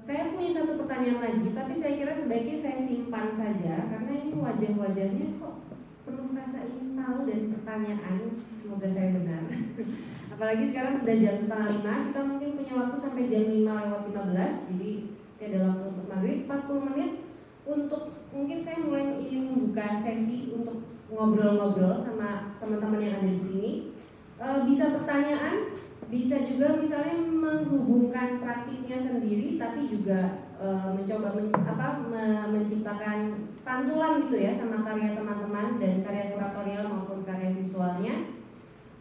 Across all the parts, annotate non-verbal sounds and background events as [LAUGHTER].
Saya punya satu pertanyaan lagi, tapi saya kira sebaiknya saya simpan saja karena ini wajah-wajahnya kok penuh rasa ingin tahu dan pertanyaan. Semoga saya benar. [LAUGHS] Apalagi sekarang sudah jam setengah lima, kita mungkin punya waktu sampai jam lima lewat lima belas, jadi ada waktu untuk maghrib 40 menit untuk mungkin saya mulai ingin membuka sesi untuk ngobrol-ngobrol sama teman-teman yang ada di sini. Bisa pertanyaan, bisa juga misalnya menghubungkan praktiknya sendiri tapi juga e, mencoba men, apa me, menciptakan pantulan gitu ya sama karya teman-teman dan karya kuratorial maupun karya visualnya.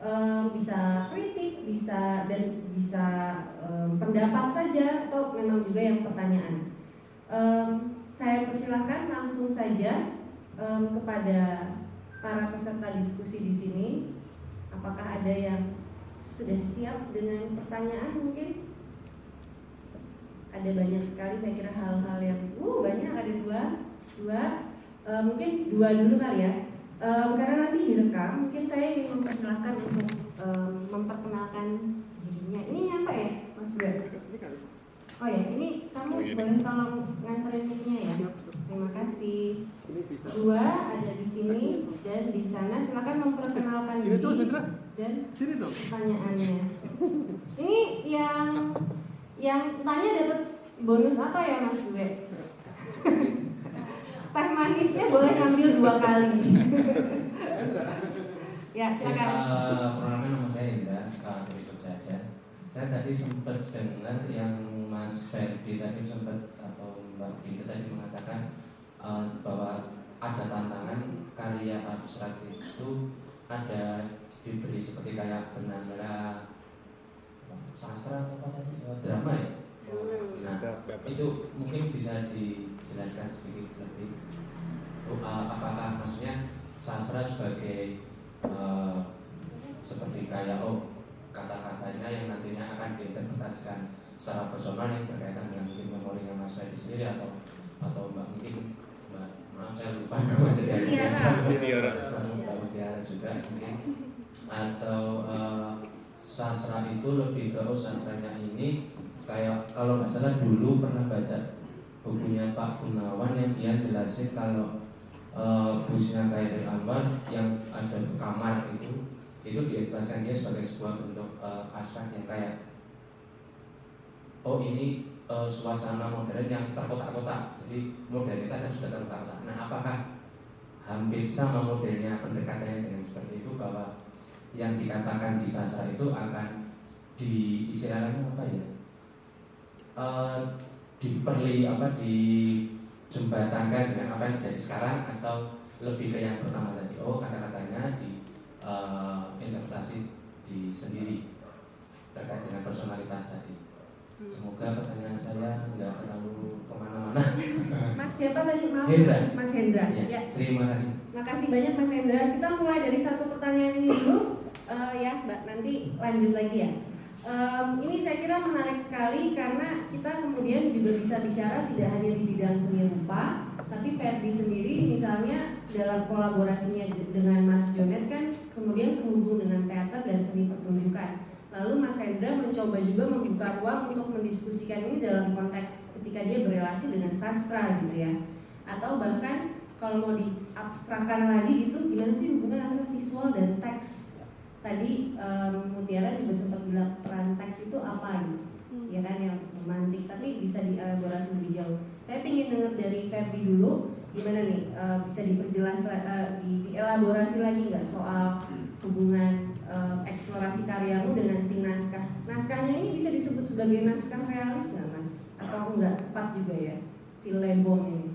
E, bisa kritik bisa dan bisa e, pendapat saja atau memang juga yang pertanyaan. E, saya persilahkan langsung saja e, kepada para peserta diskusi di sini. Apakah ada yang sudah siap dengan pertanyaan mungkin? Ada banyak sekali saya kira hal-hal yang uh banyak ada dua dua e, mungkin dua dulu kali ya. E, karena nanti direkam mungkin saya ingin mempersilahkan untuk e, memperkenalkan dirinya. Ini nyampe ya mas Dua oh ya ini kamu boleh tolong nganterin mic-nya ya. Terima kasih. Dua ada di sini dan di sana. Silakan memperkenalkan diri dan pertanyaannya ini yang yang tanya dapat bonus apa ya mas Due [LAUGHS] teh manisnya boleh ngambil dua kali. Ya silakan. uh, perkenalkan nama saya Indra dari Jogja saya tadi sempat dengar yang Mas Ferdi tadi sempat atau Mbak Binti tadi mengatakan uh, bahwa ada tantangan karya abstrak itu ada diberi seperti kayak benang merah sastra apa tadi? Uh, drama ya? Nah itu mungkin bisa dijelaskan sedikit lebih. Uh, apakah maksudnya sastra sebagai uh, seperti kayak oh kata-katanya yang nantinya akan diinterpretasikan secara personal yang berkaitan dengan mungkin memorinya Mas Ferdi sendiri atau atau mbak mungkin mbak maaf saya lupa [LAUGHS] nama jadi Mutiara mbak Mutiara juga. Mungkin atau uh, sastra itu lebih ke oh sastranya ini. Kayak kalau nggak salah dulu pernah baca bukunya Pak Gunawan yang dia jelasin kalau uh, busnya kayak dari Ambar yang ada kamar itu itu diikhlaskan dia sebagai sebuah bentuk uh, yang kayak oh ini uh, suasana modern yang terkotak-kotak. Jadi modernitas yang sudah terkotak-kotak. Nah apakah hampir sama modelnya pendekatannya dengan seperti itu bahwa yang dikatakan di sastra itu akan di istilahnya apa ya? Uh, diperli apa di jembatankan dengan apa yang terjadi sekarang atau lebih ke yang pertama tadi. Oh kata-katanya di uh, interpretasi di sendiri terkait dengan personalitas tadi. Semoga pertanyaan saya nggak terlalu ke mana-mana. Mas siapa tadi? Maaf. Hendra. Mas Hendra. Ya, ya. terima kasih. Makasih banyak Mas Hendra. Kita mulai dari satu pertanyaan ini dulu, uh, ya Mbak. Nanti lanjut lagi ya. Um, ini saya kira menarik sekali karena kita kemudian juga bisa bicara tidak hanya di bidang seni rupa, tapi Ferdi sendiri misalnya dalam kolaborasinya dengan Mas Jonet kan kemudian terhubung dengan teater dan seni pertunjukan. Lalu Mas Hendra mencoba juga membuka ruang untuk mendiskusikan ini dalam konteks ketika dia berrelasi dengan sastra gitu ya. Atau bahkan kalau mau diabstrakkan lagi gitu gimana sih hubungan antara visual dan teks tadi um, Mutiara juga sempat bilang peran teks itu apa gitu. Hmm. ya kan yang untuk memantik tapi bisa dielaborasi lebih jauh. Saya ingin dengar dari Ferdi dulu gimana nih? Uh, bisa diperjelas uh, di, dielaborasi lagi nggak soal hubungan uh, eksplorasi karyamu dengan si naskah? Naskahnya ini bisa disebut sebagai naskah realis nggak mas? Atau enggak tepat juga ya si Lebong ini?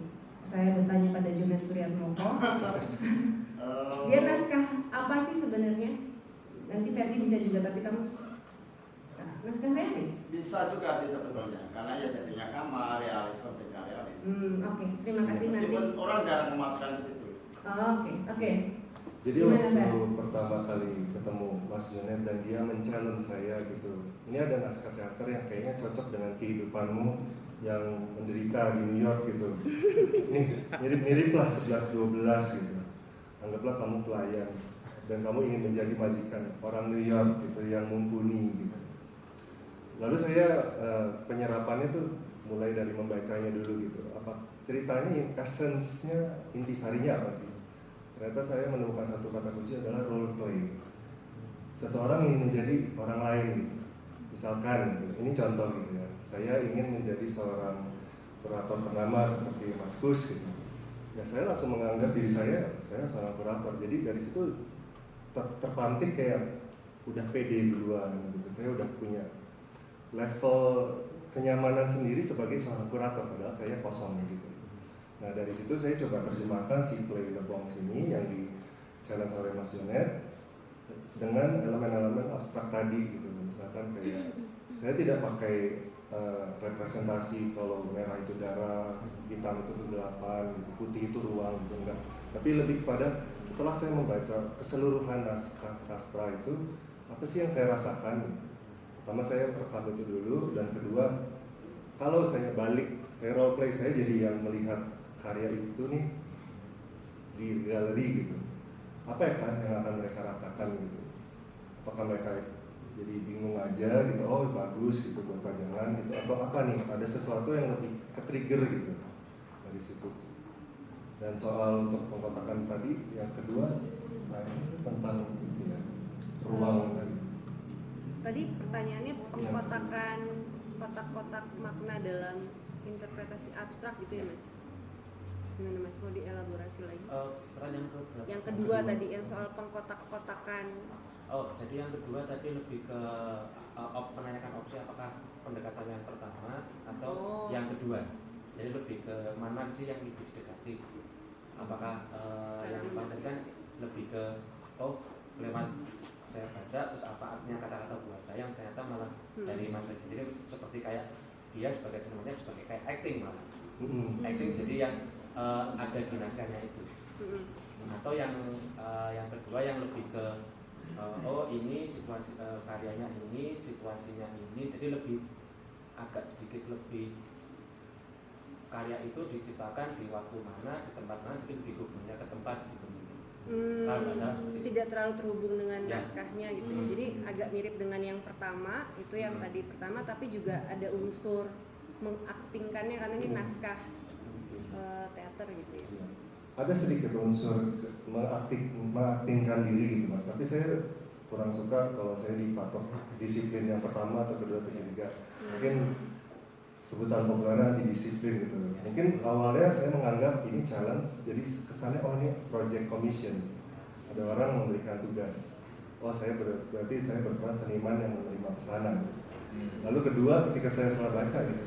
Saya bertanya pada Junet Suryatmoko. [LAUGHS] Dia naskah apa sih sebenarnya nanti Ferdi bisa juga tapi kamu naskah realis? Bisa juga sih sebetulnya karena ya settingnya kamar realis konsepnya realis. Hmm, oke. Okay. terima kasih ya, nanti orang jarang memasukkan di situ. Oh, oke okay. oke. Okay. jadi Gimana, waktu pertama kali ketemu Mas Yonet dan dia men-challenge saya gitu ini ada naskah teater yang kayaknya cocok dengan kehidupanmu yang menderita di New York gitu. [LAUGHS] Nih mirip-mirip lah 11-12 gitu. Anggaplah kamu pelayan dan kamu ingin menjadi majikan orang New York gitu yang mumpuni gitu. Lalu saya uh, penyerapannya tuh mulai dari membacanya dulu gitu. Apa ceritanya essence-nya intisarinya apa sih? Ternyata saya menemukan satu kata kunci adalah role play. Seseorang ingin menjadi orang lain gitu. Misalkan ini contoh gitu ya. Saya ingin menjadi seorang kurator ternama seperti Mas Gus gitu. Ya saya langsung menganggap diri saya saya seorang kurator. Jadi dari situ ter terpantik kayak udah pede duluan gitu. Saya udah punya level kenyamanan sendiri sebagai seorang kurator padahal saya kosong gitu. Nah dari situ saya coba terjemahkan si play the box ini yang di challenge oleh Mas Yonet dengan elemen-elemen abstrak tadi gitu. Misalkan kayak [LAUGHS] saya tidak pakai uh, representasi kalau merah itu darah hitam itu kegelapan gitu putih itu ruang gitu enggak tapi lebih kepada setelah saya membaca keseluruhan naskah sastra itu apa sih yang saya rasakan? Pertama saya rekam itu dulu dan kedua kalau saya balik saya role play saya jadi yang melihat karya itu nih di galeri gitu. Apa ya kan yang akan mereka rasakan gitu? Apakah mereka jadi bingung aja gitu oh bagus gitu buat pajangan gitu atau apa nih? Ada sesuatu yang lebih ke trigger gitu dari situ sih dan soal untuk pengkotakan tadi yang kedua nah ini tentang itu ya ruang tadi tadi pertanyaannya pengkotakan kotak-kotak makna dalam interpretasi abstrak gitu ya mas gimana mas mau dielaborasi lagi Uh, pertanyaan ke berapa? yang kedua tadi yang soal pengkotak-kotakan Oh, jadi yang kedua tadi lebih ke uh, op, menanyakan opsi apakah pendekatan yang pertama atau Oh. yang kedua. Jadi lebih ke mana sih yang lebih didekati? Apakah uh, yang kan lebih ke oh lewat saya baca terus apa artinya kata-kata buat saya yang ternyata malah Hmm. dari Mas Fred sendiri seperti kayak dia sebagai sebenarnya sebagai kayak acting malah Mm-mm. acting jadi yang uh, ada di naskahnya itu Mm-mm. atau yang uh, yang kedua yang lebih ke uh, oh ini situasi uh, karyanya ini situasinya ini jadi lebih agak sedikit lebih karya itu diciptakan di waktu mana di tempat mana jadi lebih hubungannya ke tempat gitu Hmm, Kalau nggak salah seperti itu. tidak terlalu terhubung dengan Ya. naskahnya gitu Hmm. jadi agak mirip dengan yang pertama itu yang Hmm. tadi pertama tapi juga ada unsur mengaktingkannya karena ini Hmm. naskah eh, teater gitu ya Iya. ada sedikit unsur mengaktif, mengaktingkan diri gitu mas tapi saya kurang suka kalau saya dipatok disiplin yang pertama atau kedua atau ketiga mungkin sebutan populernya di disiplin gitu. Mungkin awalnya saya menganggap ini challenge jadi kesannya oh ini project commission. Ada orang memberikan tugas. Oh saya ber- berarti saya berperan seniman yang menerima pesanan. Lalu kedua ketika saya setelah baca gitu,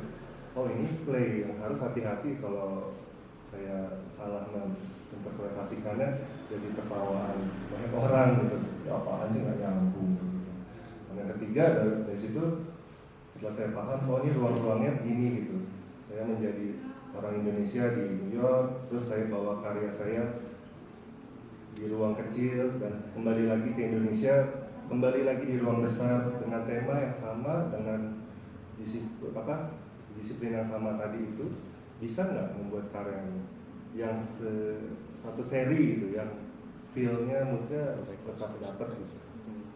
oh ini play yang harus hati-hati kalau saya salah menginterpretasikannya jadi tertawaan banyak orang gitu. Ya apaan sih nggak nyambung. Dan yang ketiga dari, dari situ setelah saya paham oh ini ruang-ruangnya begini gitu. Saya menjadi orang Indonesia di New York, terus saya bawa karya saya di ruang kecil dan kembali lagi ke Indonesia kembali lagi di ruang besar dengan tema yang sama dengan disiplin apa disiplin yang sama tadi itu bisa nggak membuat karya yang, yang se- satu seri gitu yang feelnya moodnya tetap dapat gitu.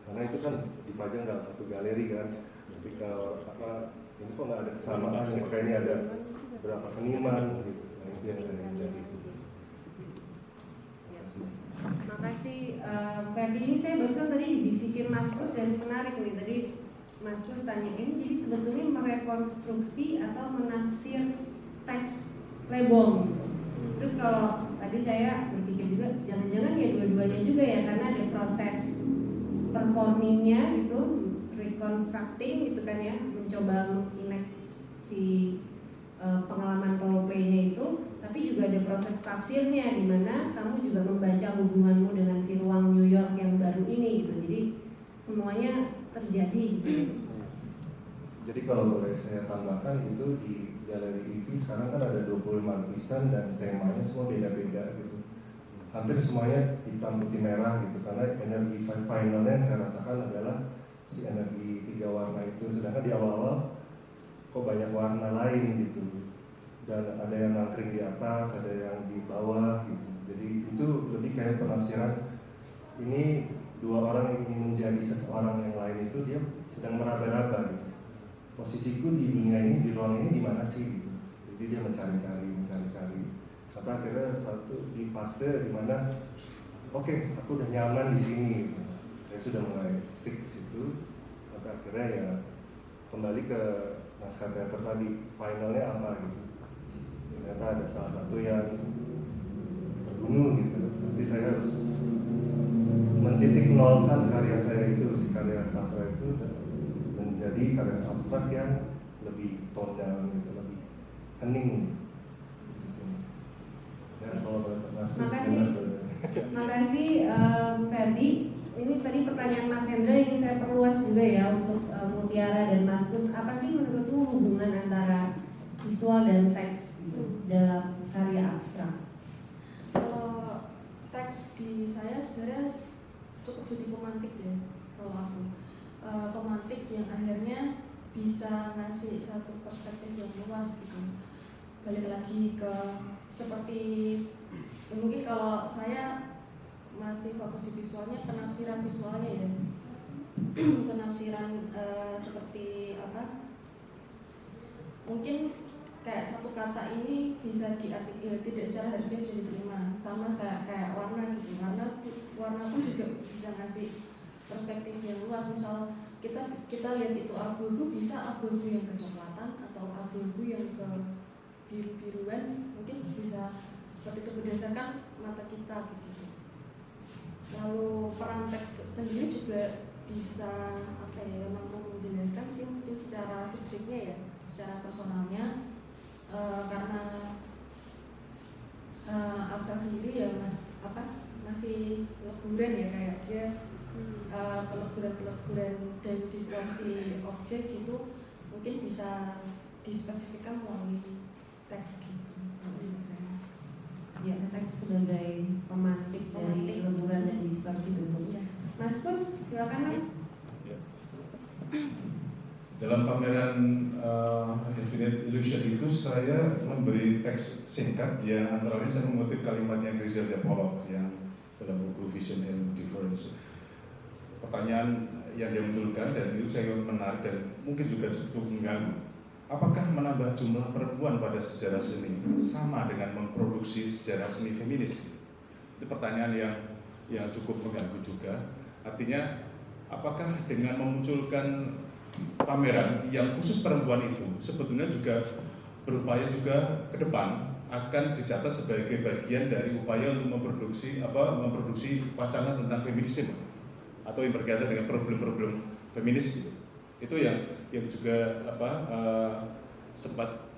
Karena itu kan dipajang dalam satu galeri kan ketika apa ini kok nggak ada kesamaan maka ini ada berapa seniman gitu. Nah, itu yang saya hindari sih Ya. Makasih Ferdi. Ini saya barusan tadi dibisikin Mas Kus dan menarik nih. Tadi Mas Kus tanya ini jadi sebetulnya merekonstruksi atau menafsir teks lebong? Gitu. Terus kalau tadi saya berpikir juga jangan-jangan ya dua-duanya juga ya karena ada proses performingnya gitu, reconstructing gitu kan ya, mencoba menginek si eh, pengalaman role play-nya itu tapi juga ada proses tafsirnya di mana kamu juga membaca hubunganmu dengan si ruang New York yang baru ini gitu. Jadi semuanya terjadi gitu. Jadi kalau boleh saya tambahkan itu di galeri IVI sekarang kan ada 25 lukisan dan temanya semua beda-beda gitu. Hampir semuanya hitam putih merah gitu karena energi fi- finalnya yang saya rasakan adalah si energi tiga warna itu. Sedangkan di awal-awal kok banyak warna lain gitu. Dan ada yang nangkring di atas, ada yang di bawah gitu. Jadi itu lebih kayak penafsiran ini dua orang yang ingin menjadi seseorang yang lain itu dia sedang meraba-raba gitu posisiku di dunia ini di ruang ini di mana sih gitu jadi dia mencari-cari mencari-cari sampai akhirnya satu di fase di mana oke okay, aku udah nyaman di sini gitu. Saya sudah mulai stick di situ sampai akhirnya ya kembali ke naskah teater tadi finalnya apa gitu ternyata ada salah satu yang terbunuh gitu nanti saya harus mentitik nolkan karya saya itu si karya sastra itu menjadi karya abstrak yang lebih tone down gitu lebih hening gitu sih mas ya kalau mas Makasih. Makasih um, Ferdi. Ini tadi pertanyaan Mas Hendra ingin saya perluas juga ya untuk uh, Mutiara dan Mas Kus. Apa sih menurutmu hubungan antara visual dan teks gitu, dalam karya abstrak? Kalau teks di saya sebenarnya cukup jadi pemantik ya kalau aku e, pemantik yang akhirnya bisa ngasih satu perspektif yang luas gitu balik lagi ke seperti ya mungkin kalau saya masih fokus di visualnya penafsiran visualnya ya. [CLEARS THROAT] Penafsiran e, seperti apa? Mungkin kayak satu kata ini bisa diarti ya, tidak secara harfiah bisa diterima. Sama saya kayak warna gitu. Warna warna pun juga bisa ngasih perspektif yang luas. Misal kita kita lihat itu abu-abu bisa abu-abu yang kecoklatan atau abu-abu yang ke biru-biruan. Mungkin bisa seperti itu berdasarkan mata kita gitu lalu peran teks sendiri juga bisa apa ya mampu menjelaskan sih mungkin secara subjeknya ya secara personalnya uh, karena uh, abstrak sendiri ya mas apa masih peleburan ya kayak dia uh, peleburan-peleburan dan distorsi objek itu mungkin bisa dispesifikkan melalui teks gitu saya. Ya, teks sebagai pemantik, dari peleburan dan distorsi bentuk. Iya. Mas Kus, silakan Mas. Dalam pameran uh, Infinite Illusion itu saya memberi teks singkat yang antara lain saya mengutip kalimatnya Griselda Pollock yang dalam buku Vision and Difference. Pertanyaan yang dia munculkan dan itu saya menarik dan mungkin juga cukup mengganggu. Apakah menambah jumlah perempuan pada sejarah seni sama dengan memproduksi sejarah seni feminis? Itu pertanyaan yang yang cukup mengganggu juga. Artinya, apakah dengan memunculkan pameran yang khusus perempuan itu sebetulnya juga berupaya juga ke depan akan dicatat sebagai bagian dari upaya untuk memproduksi apa memproduksi wacana tentang feminisme atau yang berkaitan dengan problem-problem feminis itu yang yang juga apa eh, sempat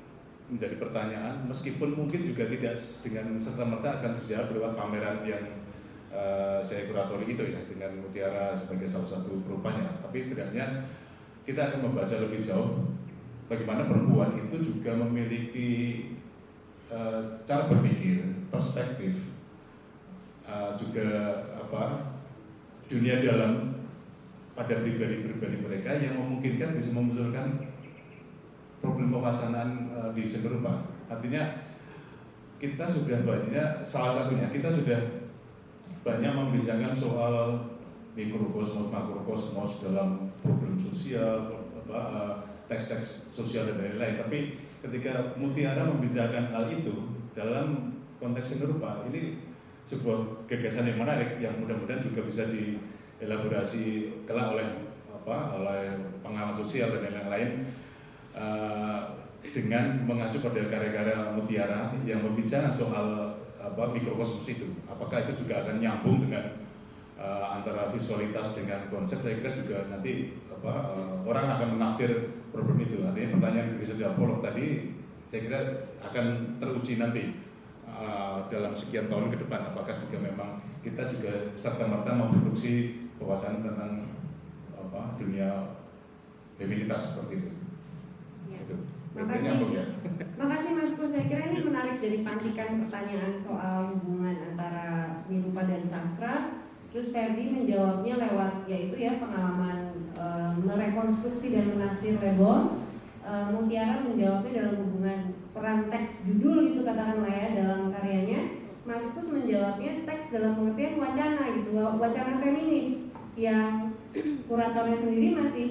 menjadi pertanyaan meskipun mungkin juga tidak dengan serta merta akan terjawab lewat pameran yang eh, saya kuratori itu ya dengan Mutiara sebagai salah satu perupanya. Tapi setidaknya kita akan membaca lebih jauh bagaimana perempuan itu juga memiliki uh, cara berpikir, perspektif, uh, juga apa dunia dalam pada pribadi-pribadi mereka yang memungkinkan bisa memunculkan problem pewacanaan uh, di semerupa. Artinya kita sudah banyak salah satunya kita sudah banyak membincangkan soal mikrokosmos makrokosmos dalam problem sosial eh, teks-teks sosial dan lain-lain tapi ketika Mutiara membicarakan hal itu dalam konteks serupa ini sebuah gagasan yang menarik yang mudah-mudahan juga bisa dielaborasi kelak oleh apa oleh pengalaman sosial dan lain-lain eh, dengan mengacu pada karya-karya Mutiara yang membicarakan soal apa mikrokosmos itu. Apakah itu juga akan nyambung dengan uh, antara visualitas dengan konsep? Saya kira juga nanti apa uh, orang akan menafsir problem itu. Artinya pertanyaan Griselda Pollock tadi saya kira akan teruji nanti uh, dalam sekian tahun ke depan apakah juga memang kita juga serta merta memproduksi pewacanaan tentang apa dunia feminitas seperti itu. Ya. Itu. Makasih. Ya. Makasih Mas Kus, saya kira ini menarik dari pantikan pertanyaan soal hubungan antara seni rupa dan sastra. Terus Ferdi menjawabnya lewat yaitu ya pengalaman e, merekonstruksi dan menafsir Rebon. E, Mutiara menjawabnya dalam hubungan peran teks judul gitu katakanlah ya dalam karyanya. Mas Kus menjawabnya teks dalam pengertian wacana gitu, wacana feminis yang [CLEARS THROAT] kuratornya sendiri masih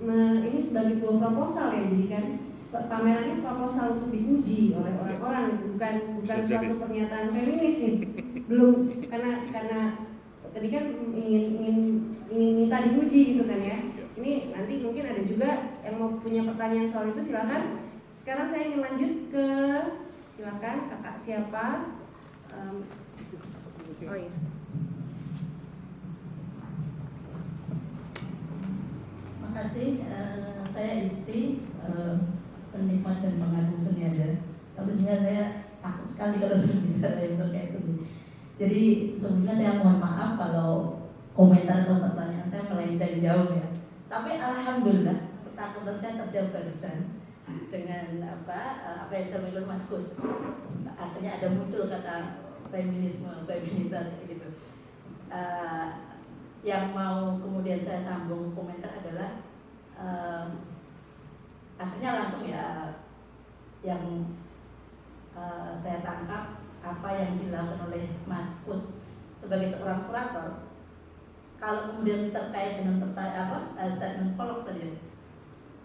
me- ini sebagai sebuah proposal ya jadi kan pa- pamerannya proposal untuk diuji oleh orang-orang itu bukan bukan suatu pernyataan feminis nih. Belum karena karena tadi kan ingin ingin ingin minta diuji gitu kan ya. Ini nanti mungkin ada juga yang mau punya pertanyaan soal itu silakan. Sekarang saya ingin lanjut ke silakan kakak siapa? Em, oh iya Makasih, eh, saya Isti, eh, penikmat dan pengagum seni ada. Tapi sebenarnya saya takut sekali kalau [LAUGHS] sudah bicara yang terkait seni. Jadi sebelumnya saya mohon maaf kalau komentar atau pertanyaan saya melenceng jauh ya. Tapi alhamdulillah ketakutan saya terjawab barusan dengan apa eh, apa yang disampaikan Mas Kus. Akhirnya ada muncul kata feminisme, feminitas gitu. Eh, yang mau kemudian saya sambung komentar adalah eh, akhirnya langsung ya yang eh, saya tangkap apa yang dilakukan oleh Mas Kus sebagai seorang kurator. Kalau kemudian terkait dengan pertanyaan apa eh, statement kolok tadi.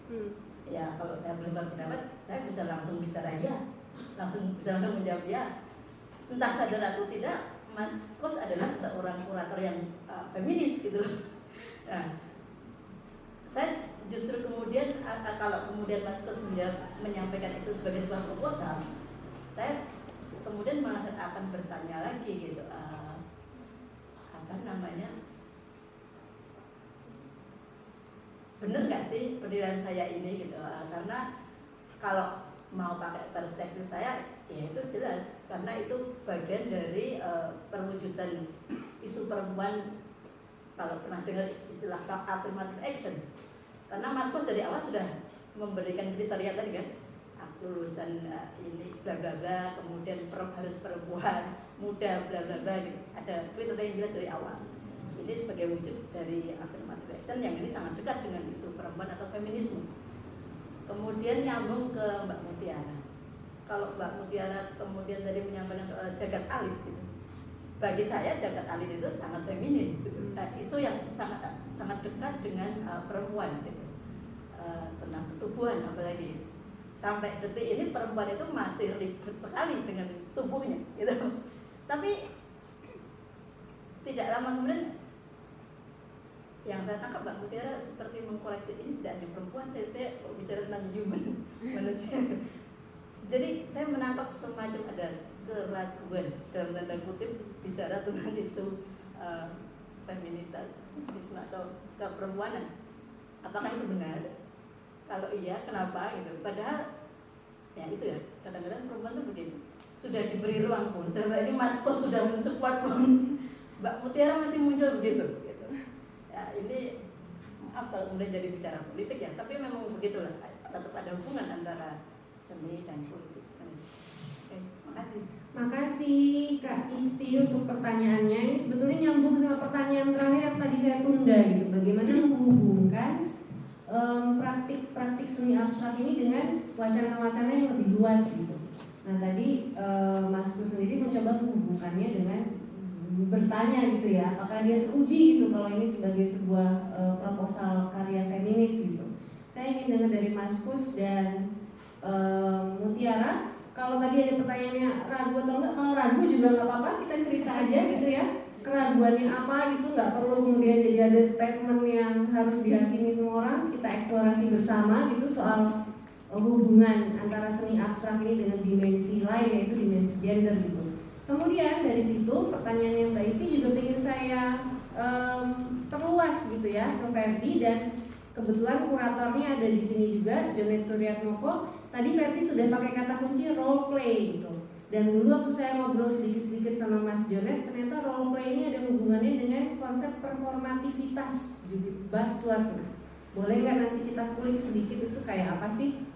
Hmm. ya kalau saya boleh berpendapat saya bisa langsung bicara ya langsung bisa langsung menjawab ya entah sadar atau tidak Mas Kos adalah seorang kurator yang uh, feminis gitu loh. Nah saya justru kemudian uh, uh, kalau kemudian Mas menjawab- menyampaikan itu sebagai sebuah proposal saya kemudian malah akan bertanya lagi gitu uh, apa namanya? Bener nggak sih pendirian saya ini gitu Eh, karena kalau mau pakai perspektif saya ya itu jelas karena itu bagian dari eh, perwujudan isu perempuan kalau pernah dengar istilah affirmative action karena Mas Kos dari awal sudah memberikan kriteria tadi kan aku lulusan eh, ini bla bla bla kemudian per- harus perempuan muda bla bla bla gitu ada kriteria yang jelas dari awal ini sebagai wujud dari affirmative action yang ini sangat dekat dengan isu perempuan atau feminisme. Kemudian nyambung ke Mbak Mutiara. Kalau Mbak Mutiara kemudian tadi menyampaikan soal jagat alit gitu. Bagi saya jagat alit itu sangat feminin, gitu. Nah, isu yang sangat sangat dekat dengan uh, perempuan gitu. Uh, tentang ketubuhan apalagi sampai detik ini perempuan itu masih ribet sekali dengan tubuhnya gitu. Tapi tidak lama kemudian yang saya tangkap Mbak Mutiara seperti mengkoreksi ini tidak hanya perempuan saya, saya bicara tentang human [LAUGHS] manusia jadi saya menangkap semacam ada keraguan dalam tanda kutip bicara tentang isu uh, feminitas atau keperempuanan apakah itu benar? Kalau iya kenapa gitu? Padahal ya itu ya kadang-kadang perempuan itu begini. Sudah diberi ruang pun dan ini Mas Pos sudah mensupport pun. Mbak Mutiara masih muncul begitu gitu. Ya ini maaf kalau kemudian jadi bicara politik ya tapi memang begitulah. Tetap ada hubungan antara seni dan politik. Oke makasih Makasih Kak Isti untuk pertanyaannya. Ini sebetulnya nyambung sama pertanyaan terakhir yang tadi saya tunda gitu. Bagaimana menghubungkan em, praktik-praktik seni abstrak ini dengan wacana-wacana yang lebih luas gitu. Nah tadi em, Masku sendiri mencoba menghubungkannya dengan bertanya gitu ya, apakah dia teruji gitu kalau ini sebagai sebuah eh, proposal karya feminis gitu. Saya ingin dengar dari Maskus dan em, Mutiara kalau tadi ada pertanyaannya ragu atau enggak, kalau ragu juga nggak apa-apa, kita cerita aja gitu ya. Keraguannya apa gitu, nggak perlu kemudian jadi ada statement yang harus dihakimi semua orang. Kita eksplorasi bersama gitu soal eh, hubungan antara seni abstrak ini dengan dimensi lain yaitu dimensi gender gitu. Kemudian dari situ pertanyaan yang Mbak Isti juga ingin saya em, perluas gitu ya ke Ferdi dan kebetulan kuratornya ada di sini juga Jonet Turiatmoko Tadi Ferdi sudah pakai kata kunci role play gitu. Dan dulu waktu saya ngobrol sedikit-sedikit sama Mas Jonet, ternyata role play ini ada hubungannya dengan konsep performativitas Judith Butler. Nah, boleh nggak nanti kita kulik sedikit itu kayak apa sih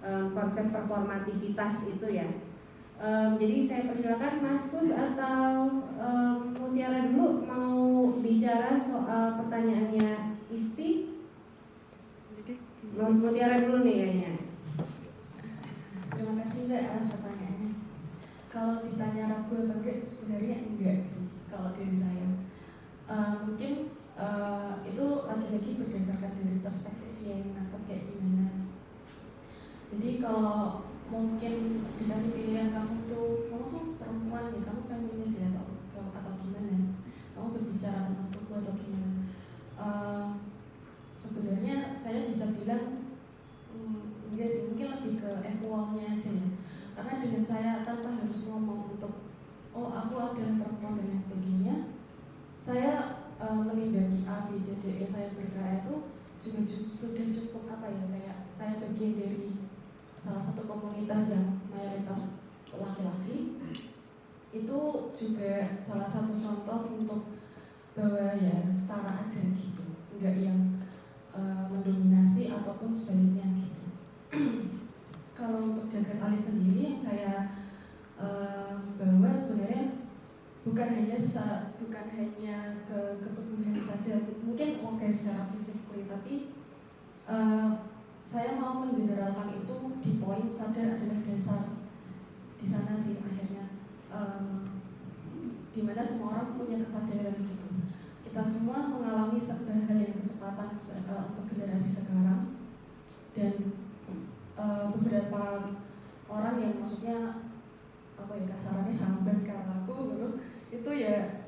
em, konsep performativitas itu ya? Em, jadi saya persilakan Mas Kus atau em, Mutiara dulu mau bicara soal pertanyaannya Isti. Mutiara dulu nih kayaknya. Terima kasih Mbak atas pertanyaannya. Kalau ditanya ragu apa enggak, sebenarnya enggak sih kalau dari saya. Eh, mungkin eh, itu lagi-lagi berdasarkan dari perspektif yang kayak gimana jadi kalau mungkin dikasih pilihan kamu tuh kamu tuh perempuan ya kamu feminis ya atau atau gimana kamu berbicara tentang tubuh atau gimana uh, sebenarnya saya bisa bilang enggak sih mungkin lebih ke equalnya aja ya. Karena dengan saya tanpa harus ngomong untuk oh aku adalah perempuan dan sebagainya saya uh, menindaki A B C D E saya berkarya itu juga sudah cukup apa ya kayak saya bagian dari salah satu komunitas yang mayoritas laki-laki. Itu juga salah satu contoh untuk bahwa ya setara aja gitu. Nggak yang uh, mendominasi ataupun sebaliknya gitu kalau untuk jaga alit sendiri yang saya uh, bawa sebenarnya bukan hanya bukan hanya ke ketubuhan saja mungkin oke okay, secara fisik tapi uh, saya mau mengeneralkan itu di poin sadar adalah dasar di sana sih akhirnya uh, di mana semua orang punya kesadaran gitu. Kita semua mengalami serba hal yang kecepatan uh, untuk generasi sekarang dan uh, beberapa orang yang maksudnya apa ya kasarannya sambat karena aku gitu itu ya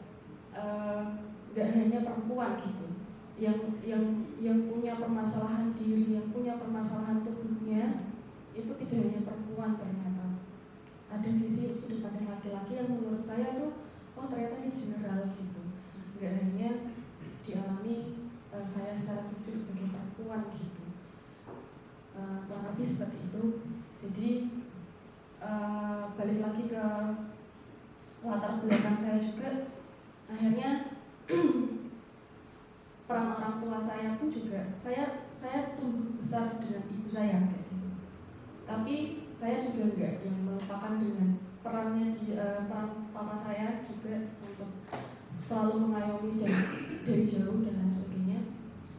nggak uh, hanya perempuan gitu yang yang yang punya permasalahan diri, yang punya permasalahan tubuhnya itu tidak hanya perempuan ternyata. Ada sisi sudut pandang laki-laki yang menurut saya tuh oh ternyata ini general gitu. Nggak hanya dialami uh, saya secara subjek sebagai perempuan gitu. Uh, kurang seperti itu. Jadi uh, balik lagi ke latar belakang saya juga akhirnya peran orang tua saya pun juga saya saya tumbuh besar dengan ibu saya kayak gitu tapi saya juga melupakan dengan perannya di uh, peran papa saya juga untuk selalu mengayomi dari dari jauh dan lain sebagainya.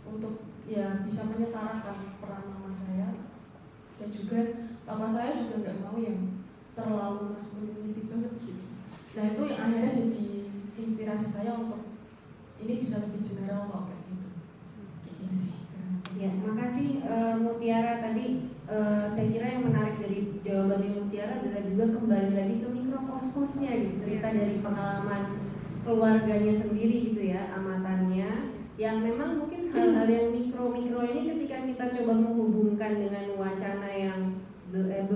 Untuk ya bisa menyetarakan peran mama saya. Dan juga papa saya juga nggak mau yang terlalu maskulinitif banget gitu. Nah itu yang akhirnya jadi inspirasi saya untuk ini bisa lebih general kok kayak gitu. Kayak gitu sih. Ya makasih uh, Mutiara tadi uh, saya kira yang menarik dari jawabannya Mutiara adalah juga kembali lagi ke mikrokosmosnya gitu. Cerita dari pengalaman keluarganya sendiri gitu ya amatannya. Yang memang mungkin hal-hal yang mikro-mikro ini ketika kita coba menghubungkan dengan wacana yang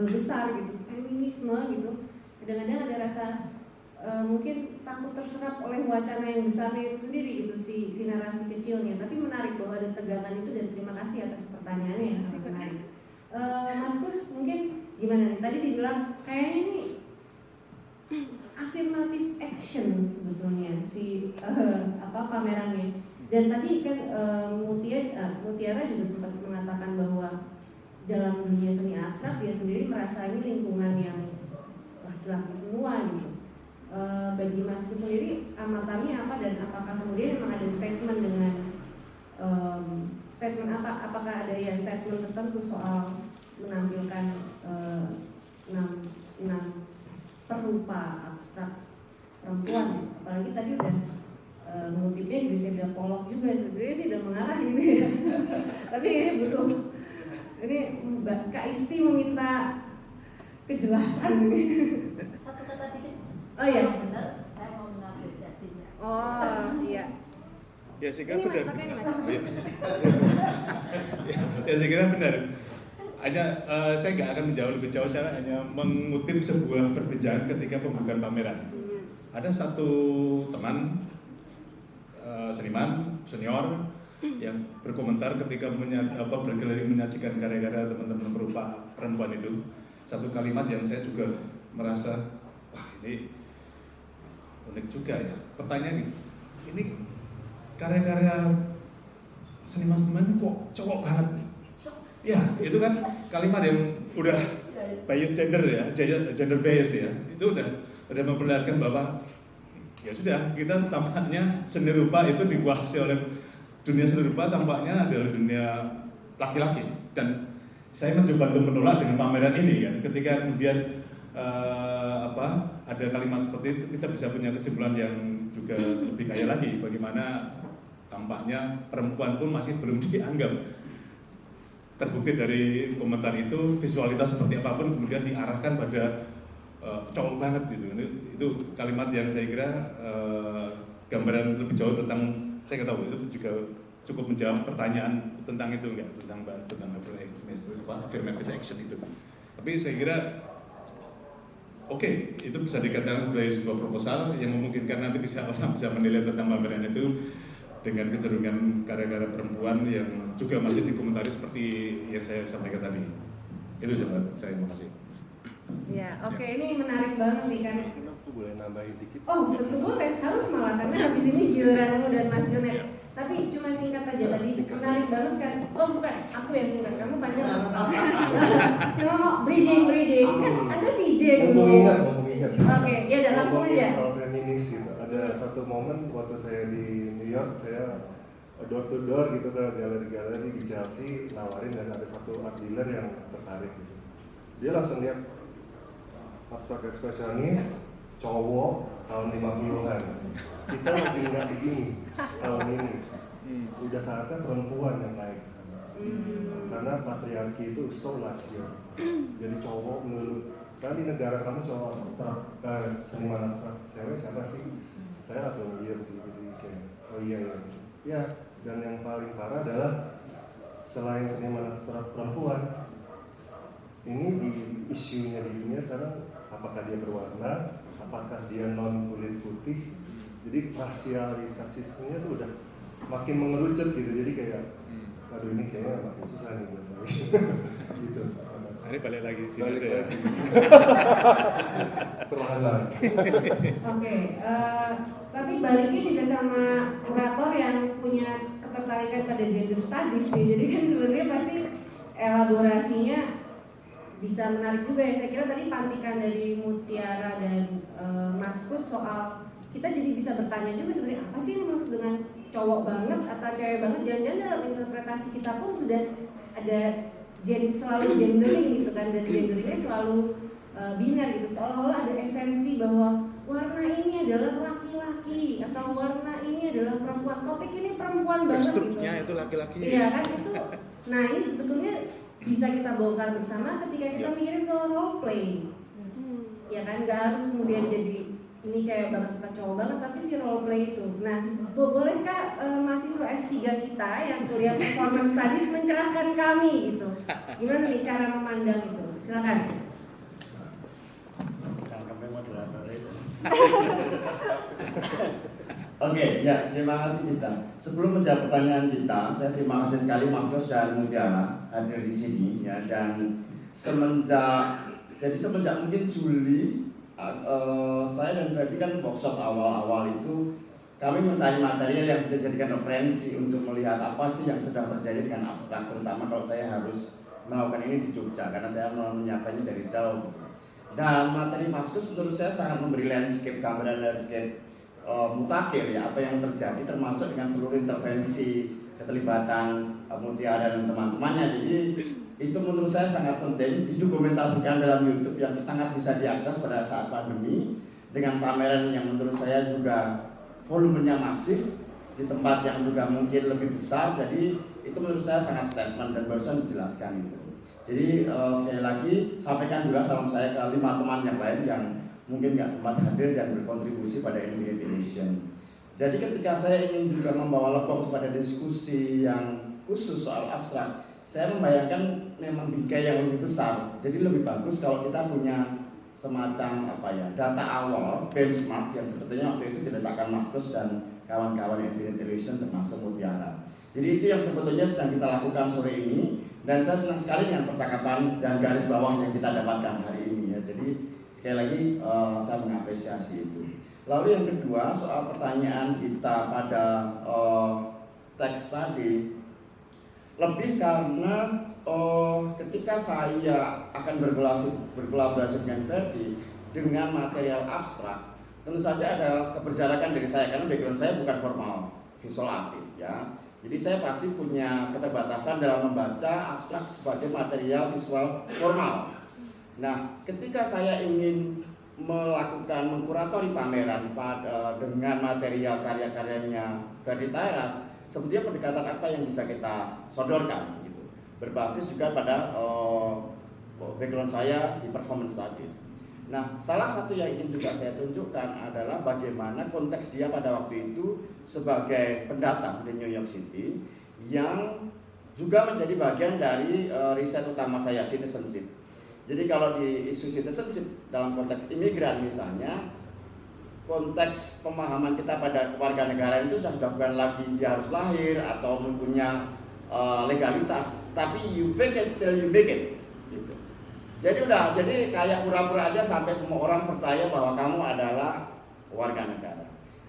besar gitu feminisme gitu kadang-kadang ada rasa uh, mungkin takut terserap oleh wacana yang besarnya itu sendiri itu si, si narasi kecilnya. Tapi menarik bahwa ada tegangan itu dan terima kasih atas pertanyaannya yang sangat menarik uh, Mas Kus mungkin gimana nih? Tadi dibilang kayaknya ini afirmatif action sebetulnya si uh, apa pamerannya. Dan tadi kan uh, Mutia, uh, Mutiara juga sempat mengatakan bahwa dalam dunia seni abstrak dia sendiri merasa ini lingkungan yang laki-laki semua gitu. E, bagi Masku sendiri amatannya apa dan apakah kemudian memang ada statement dengan statement apa apakah ada ya statement tertentu soal menampilkan uh, enam enam perupa abstrak perempuan apalagi tadi udah uh, mengutipnya Griselda Pollock juga sebenarnya sih udah mengarah gitu [LAUGHS] ya tapi ini butuh ini Mbak Kak Isti meminta kejelasan ini satu kata dikit Oh iya. Benar, saya mau mengapresiasinya. Oh iya. Ya saya kira ini benar. Ya, ya saya kira benar. Hanya uh, saya nggak akan menjawab lebih jauh, saya hanya mengutip sebuah perbincangan ketika pembukaan pameran. Hmm. Ada satu teman uh, seniman senior yang berkomentar ketika apa, berkeliling menyajikan karya-karya teman-teman berupa perempuan itu satu kalimat yang saya juga merasa wah ini unik juga ya. Pertanyaan ini, ini karya-karya seniman-seniman kok cowok banget? Ya, itu kan kalimat yang udah bias gender ya, gender bias ya. Itu udah udah memperlihatkan bahwa ya sudah kita tampaknya seni rupa itu dikuasai oleh dunia seni rupa tampaknya adalah dunia laki-laki dan saya mencoba untuk menolak dengan pameran ini kan ketika kemudian uh, apa ada kalimat seperti itu kita bisa punya kesimpulan yang juga lebih kaya lagi bagaimana tampaknya perempuan pun masih belum [LAUGHS] dianggap terbukti dari komentar itu visualitas seperti apa pun kemudian diarahkan pada uh, cowok banget gitu. Ini, itu kalimat yang saya kira uh, gambaran lebih jauh tentang saya nggak tahu itu juga cukup menjawab pertanyaan tentang itu enggak tentang tentang affirmative action itu. Tapi saya kira oke okay, itu bisa dikatakan sebagai sebuah proposal yang memungkinkan nanti bisa orang bisa menilai tentang pameran itu dengan kecenderungan karya-karya perempuan yang juga masih dikomentari seperti yang saya sampaikan tadi. Itu saja saya terima kasih. Ya, oke okay. ya. ini menarik banget nih kan. Aku boleh nambahin dikit? Oh, tentu boleh. Harus malah karena habis ini giliranmu dan Mas Jonet. Ya. Tapi cuma singkat aja tadi. Singkat. Menarik banget kan. Oh, bukan. Aku yang singkat. Kamu panjang. cuma mau bridging, bridging. Kan ada VJ dulu. Ingat, ingat. Oke, ya udah langsung aja. Soal feminis gitu. Ada satu momen waktu saya di New York, saya door to door gitu ke galeri-galeri di Chelsea nawarin dan ada satu art dealer yang tertarik gitu. Dia langsung lihat abstrak ekspresionis cowok tahun 50-an kita lagi nggak begini tahun ini hmm. udah saatnya perempuan yang naik hmm. karena patriarki itu so jadi cowok menurut sekarang di negara kamu cowok abstrak eh, seniman abstrak cewek siapa sih saya langsung lihat sih jadi kayak oh iya iya ya dan yang paling parah adalah selain seniman abstrak perempuan ini di isunya di dunia sekarang apakah dia berwarna, apakah dia non kulit putih. Jadi rasialisasinya tuh udah makin mengerucut gitu. Jadi kayak, hmm. aduh ini kayaknya makin susah nih buat saya. [LAUGHS] gitu. Ini balik lagi sini balik saya. Lagi. [LAUGHS] Perlahan. Oke, uh, tapi baliknya juga sama kurator yang punya ketertarikan pada gender studies nih. Jadi kan sebenarnya pasti elaborasinya bisa menarik juga ya saya kira tadi pantikan dari Mutiara dan e, Maskus soal kita jadi bisa bertanya juga sebenarnya apa sih yang maksud dengan cowok banget atau cewek banget? Jangan-jangan dalam interpretasi kita pun sudah ada gen, selalu gendering gitu kan dan genderingnya selalu e, biner gitu. Seolah-olah ada esensi bahwa warna ini adalah laki-laki atau warna ini adalah perempuan. Topik ini perempuan banget gitu. Itu laki-laki. Iya kan itu nah ini sebetulnya bisa kita bongkar bersama ketika kita yeah. mikirin soal role play. Hmm. ya kan nggak harus kemudian jadi ini cewek banget atau cowok banget tapi si role play itu. Nah bo bolehkah uh, mahasiswa S3 kita yang kuliah performance studies mencerahkan kami gitu? Gimana nih cara memandang itu? Silakan. Itu. [LAUGHS] Oke, ya terima kasih kita. Sebelum menjawab pertanyaan kita, saya terima kasih sekali Mas Yos dan Mutiara hadir di sini ya dan semenjak jadi semenjak mungkin Juli uh, saya dan Ferdi kan workshop awal-awal itu kami mencari material yang bisa jadikan referensi untuk melihat apa sih yang sedang terjadi dengan abstrak terutama kalau saya harus melakukan ini di Jogja karena saya menyiapkannya dari jauh. Dan materi Maskus menurut saya sangat memberi landscape gambaran landscape uh, mutakhir ya apa yang terjadi termasuk dengan seluruh intervensi keterlibatan uh, Mutiara dan teman-temannya. Jadi itu menurut saya sangat penting didokumentasikan dalam YouTube yang sangat bisa diakses pada saat pandemi. Dengan pameran yang menurut saya juga volumenya masif di tempat yang juga mungkin lebih besar. Jadi itu menurut saya sangat statement dan barusan dijelaskan itu. Jadi uh, sekali lagi sampaikan juga salam saya ke lima teman yang lain yang mungkin nggak sempat hadir dan berkontribusi pada Infinity Mission. Jadi ketika saya ingin juga membawa lepok pada diskusi yang khusus soal abstrak, saya membayangkan memang bingkai yang lebih besar. Jadi lebih bagus kalau kita punya semacam apa ya data awal benchmark yang sebetulnya waktu itu diletakkan Mastus dan kawan-kawan Infinity Mission termasuk Mutiara. Jadi itu yang sebetulnya sedang kita lakukan sore ini dan saya senang sekali dengan percakapan dan garis bawah yang kita dapatkan hari ini ya. Jadi Sekali lagi uh, saya mengapresiasi itu. Lalu yang kedua soal pertanyaan kita pada uh, teks tadi lebih karena uh, ketika saya akan berkolaborasi, berkolaborasi dengan Ferdi dengan material abstrak tentu saja ada keberjarakan dari saya karena background saya bukan formal visual artist ya jadi saya pasti punya keterbatasan dalam membaca abstrak sebagai material visual formal Nah, ketika saya ingin melakukan mengkuratori pameran pada, dengan material karya-karyanya Ferdi Tairas, sebetulnya pendekatan apa yang bisa kita sodorkan. Berbasis juga pada uh, background saya di performance studies. Nah, salah satu yang ingin juga saya tunjukkan adalah bagaimana konteks dia pada waktu itu sebagai pendatang di New York City yang juga menjadi bagian dari uh, riset utama saya citizenship. Jadi kalau di isu citizenship dalam konteks imigran misalnya, konteks pemahaman kita pada keluarga negara itu sudah bukan lagi dia harus lahir atau mempunyai uh, legalitas, tapi you fake it till you make it. Gitu. Jadi udah, jadi kayak pura-pura aja sampai semua orang percaya bahwa kamu adalah warga negara.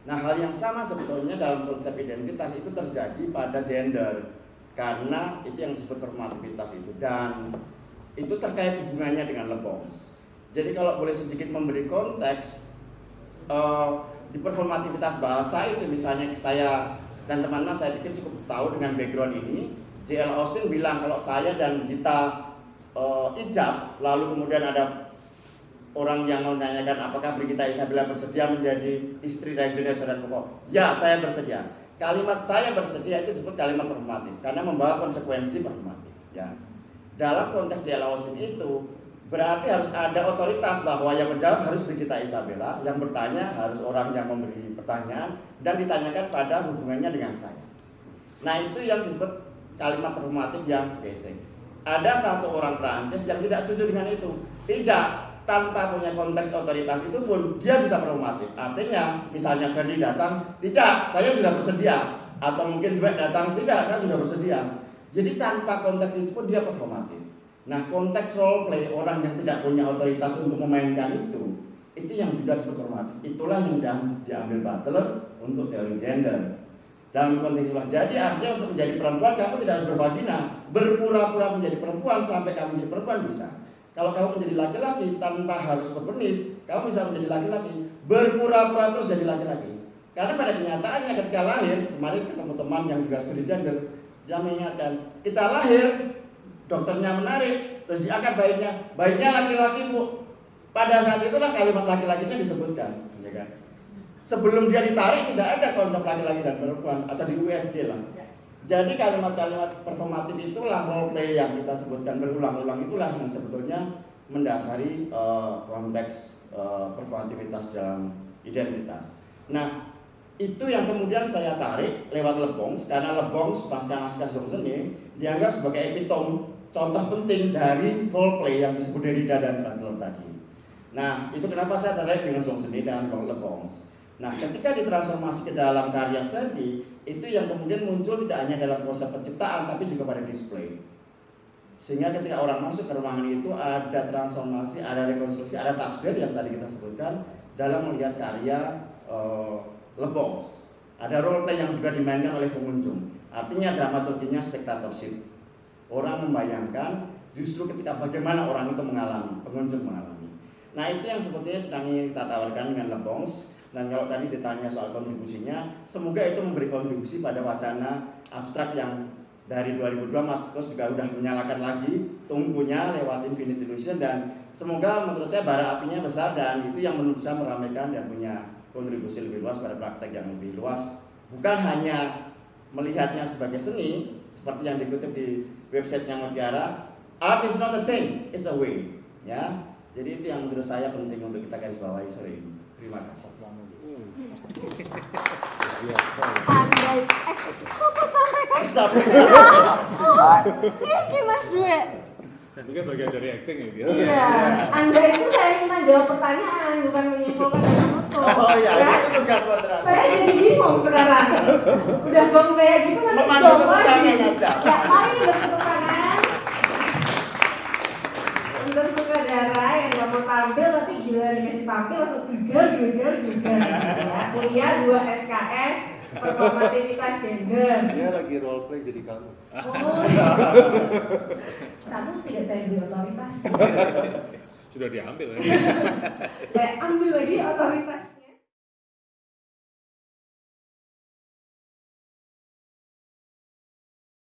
Nah hal yang sama sebetulnya dalam konsep identitas itu terjadi pada gender karena itu yang disebut performativitas itu dan itu terkait hubungannya dengan lebons. Jadi kalau boleh sedikit memberi konteks uh, di performativitas bahasa itu misalnya saya dan teman-teman saya pikir cukup tahu dengan background ini. J.L. Austin bilang kalau saya dan kita uh, ijab lalu kemudian ada orang yang menanyakan apakah Brigita Isabella bersedia menjadi istri dari Indonesia dan pokok. Ya, saya bersedia kalimat saya bersedia itu disebut kalimat performatif karena membawa konsekuensi performatif ya dalam konteks dialog Austin itu berarti harus ada otoritas bahwa yang menjawab harus kita Isabella yang bertanya harus orang yang memberi pertanyaan dan ditanyakan pada hubungannya dengan saya nah itu yang disebut kalimat performatif yang basic ada satu orang Prancis yang tidak setuju dengan itu tidak tanpa punya konteks otoritas itu pun dia bisa performatif. Artinya, misalnya Ferdi datang, tidak, saya juga bersedia. Atau mungkin Dwek datang, tidak, saya sudah bersedia. Jadi tanpa konteks itu pun dia performatif. Nah, konteks role play orang yang tidak punya otoritas untuk memainkan itu, itu yang juga disebut performatif. Itulah yang diambil Butler untuk teori gender. Dalam konteks itulah. Jadi artinya untuk menjadi perempuan kamu tidak harus bervagina, berpura-pura menjadi perempuan sampai kamu menjadi perempuan bisa. Kalau kamu menjadi laki-laki tanpa harus berpenis, kamu bisa menjadi laki-laki, berpura-pura terus jadi laki-laki. Karena pada kenyataannya ketika lahir, kemarin ketemu teman yang juga studi gender, yang mengingatkan, kita lahir, dokternya menarik, terus diangkat bayinya, bayinya laki-laki bu. Pada saat itulah kalimat laki-lakinya disebutkan, ya kan? Sebelum dia ditarik tidak ada konsep laki-laki dan perempuan atau di USG lah. Jadi kalimat-kalimat performatif itulah role play yang kita sebutkan berulang-ulang itulah yang sebetulnya mendasari uh, konteks uh, performativitas dalam identitas. Nah, itu yang kemudian saya tarik lewat Lebongs karena Lebongs pasca naskah Johnson dianggap sebagai epitom contoh penting dari role play yang disebut Derrida dan Butler tadi. Nah, itu kenapa saya tarik dengan Johnson dan Lebongs. Nah, ketika ditransformasi ke dalam karya Verdi, itu yang kemudian muncul tidak hanya dalam proses penciptaan, tapi juga pada display. Sehingga ketika orang masuk ke ruangan itu ada transformasi, ada rekonstruksi, ada tafsir yang tadi kita sebutkan dalam melihat karya uh, Lebos. Ada role play yang juga dimainkan oleh pengunjung. Artinya dramaturginya spektatorship. Orang membayangkan justru ketika bagaimana orang itu mengalami, pengunjung mengalami. Nah itu yang sebetulnya sedang kita tawarkan dengan Lebons dan kalau tadi ditanya soal kontribusinya, semoga itu memberi kontribusi pada wacana abstrak yang dari 2002 Mas Kos juga udah menyalakan lagi tunggunya lewat Infinite Illusion dan semoga menurut saya bara apinya besar dan itu yang menurut saya meramaikan dan punya kontribusi lebih luas pada praktek yang lebih luas. Bukan hanya melihatnya sebagai seni seperti yang dikutip di websitenya Mutiara art is not a thing, it's a way ya. Jadi itu yang menurut saya penting untuk kita garis bawahi sore ini terima kasih Andai, eh, kok sampai kan? Ini Mas Dwe. Mungkin bagian dari acting ya dia. Iya, Anda itu saya minta jawab pertanyaan, bukan menyimpulkan dan menutup. Oh iya, ya? itu tugas moderator. Saya jadi bingung sekarang. Udah bang kayak gitu nanti tepuk lagi. tangan aja. Ya, mari bertepuk tangan. Untuk sutradara yang gak mau tampil tapi gila dikasih tampil langsung gegar, gegar, gegar. Ya, kuliah 2 SKS, performativitas gender. Dia lagi role play jadi kamu. Oh, kamu tidak saya beri otoritas. Sudah diambil ya. Saya ambil lagi otoritas.